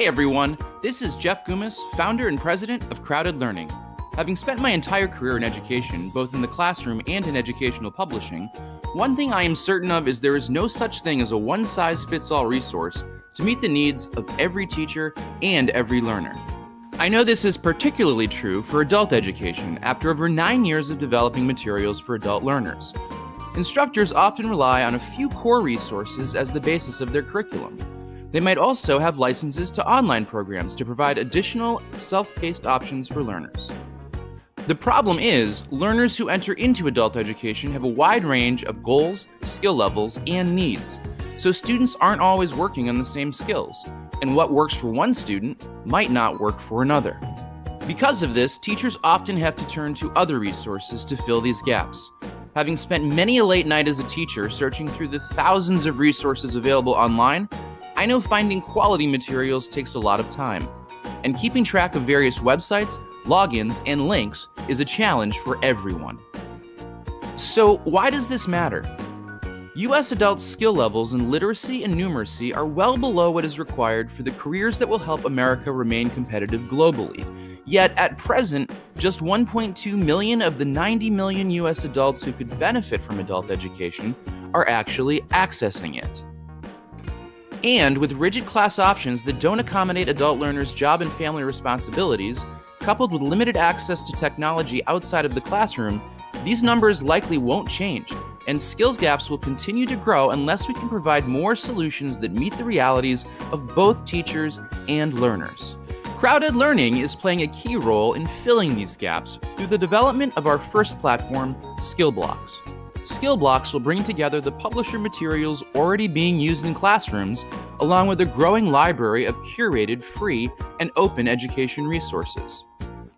Hey everyone, this is Jeff Goumas, founder and president of CrowdEd Learning. Having spent my entire career in education, both in the classroom and in educational publishing, one thing I am certain of is there is no such thing as a one size fits all resource to meet the needs of every teacher and every learner. I know this is particularly true for adult education after over nine years of developing materials for adult learners. Instructors often rely on a few core resources as the basis of their curriculum. They might also have licenses to online programs to provide additional self paced options for learners. The problem is, learners who enter into adult education have a wide range of goals, skill levels, and needs, so students aren't always working on the same skills, and what works for one student might not work for another. Because of this, teachers often have to turn to other resources to fill these gaps. Having spent many a late night as a teacher searching through the thousands of resources available online, I know finding quality materials takes a lot of time, and keeping track of various websites, logins, and links is a challenge for everyone. So, why does this matter? U.S. adult skill levels in literacy and numeracy are well below what is required for the careers that will help America remain competitive globally. Yet, at present, just 1.2 million of the 90 million U.S. adults who could benefit from adult education are actually accessing it. And with rigid class options that don't accommodate adult learners' job and family responsibilities, coupled with limited access to technology outside of the classroom, these numbers likely won't change, and skills gaps will continue to grow unless we can provide more solutions that meet the realities of both teachers and learners. CrowdEd Learning is playing a key role in filling these gaps through the development of our first platform, SkillBlocks. Will bring together the publisher materials already being used in classrooms, along with a growing library of curated, free, and open education resources.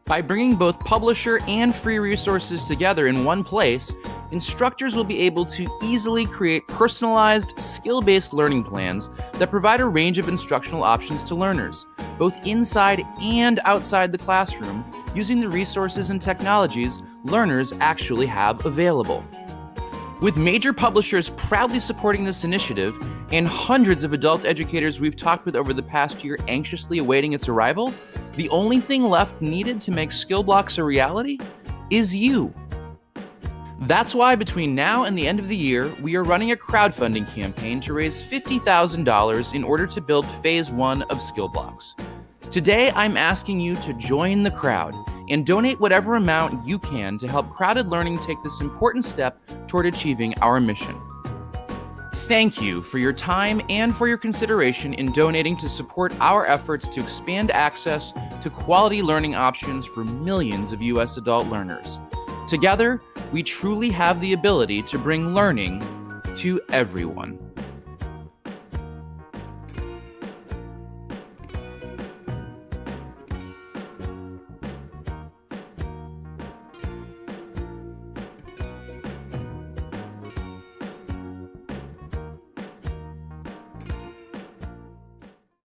By bringing both publisher and free resources together in one place, instructors will be able to easily create personalized, skill based learning plans that provide a range of instructional options to learners, both inside and outside the classroom, using the resources and technologies learners actually have available. With major publishers proudly supporting this initiative and hundreds of adult educators we've talked with over the past year anxiously awaiting its arrival, the only thing left needed to make SkillBlocks a reality is you. That's why between now and the end of the year, we are running a crowdfunding campaign to raise $50,000 in order to build phase one of SkillBlocks. Today, I'm asking you to join the crowd and donate whatever amount you can to help CrowdEd Learning take this important step toward achieving our mission. Thank you for your time and for your consideration in donating to support our efforts to expand access to quality learning options for millions of U.S. adult learners. Together, we truly have the ability to bring learning to everyone.